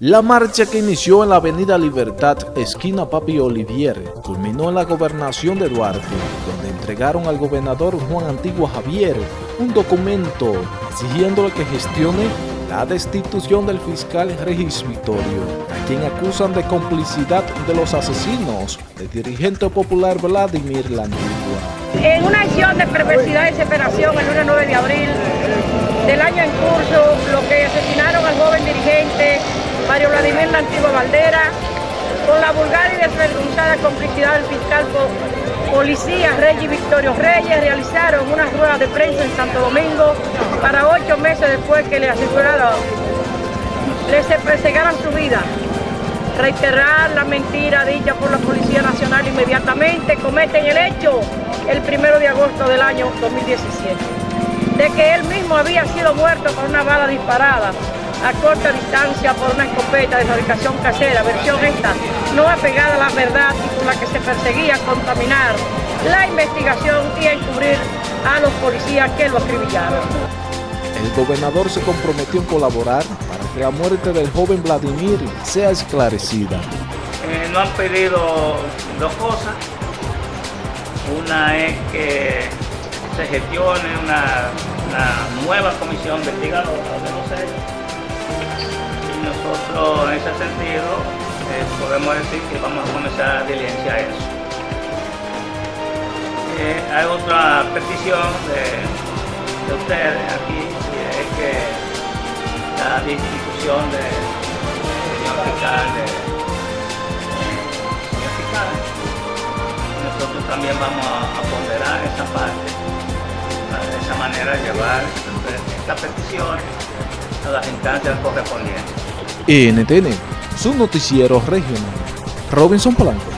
La marcha que inició en la avenida Libertad, esquina Papi Olivier, culminó en la gobernación de Duarte, donde entregaron al gobernador Juan Antigua Javier un documento exigiéndole que gestione la destitución del fiscal Regis Victorio, a quien acusan de complicidad de los asesinos del dirigente popular Vladimir La Antigua. En una acción de perversidad y desesperación el lunes 9 de abril del año en curso, lo que asesinaron al joven dirigente Mario Vladimir La Antigua Valdera, con la vulgar y desvergonzada complicidad del fiscal policía Reyes Victorio Reyes, realizaron una rueda de prensa en Santo Domingo para ocho meses después que le aseguraron, les perseguiran su vida. Reiterar la mentira dicha por la Policía Nacional inmediatamente cometen el hecho el primero de agosto del año 2017, de que él mismo había sido muerto con una bala disparada a corta distancia por una escopeta de fabricación casera, versión esta, no apegada a la verdad y con la que se perseguía contaminar la investigación y encubrir a los policías que lo acribillaron. El gobernador se comprometió en colaborar para que la muerte del joven Vladimir sea esclarecida. Eh, nos han pedido dos cosas. Una es que se gestione una, nueva comisión investigadora de los hechos nosotros en ese sentido eh, podemos decir que vamos a comenzar a diligenciar eso. Eh, hay otra petición de, ustedes aquí, y es que la distribución de, señor fiscal, de, señor fiscal, nosotros también vamos a, ponderar esa parte, de esa manera llevar estas peticiones a las instancias correspondientes. NTN, su noticiero regional. Robinson Polanco.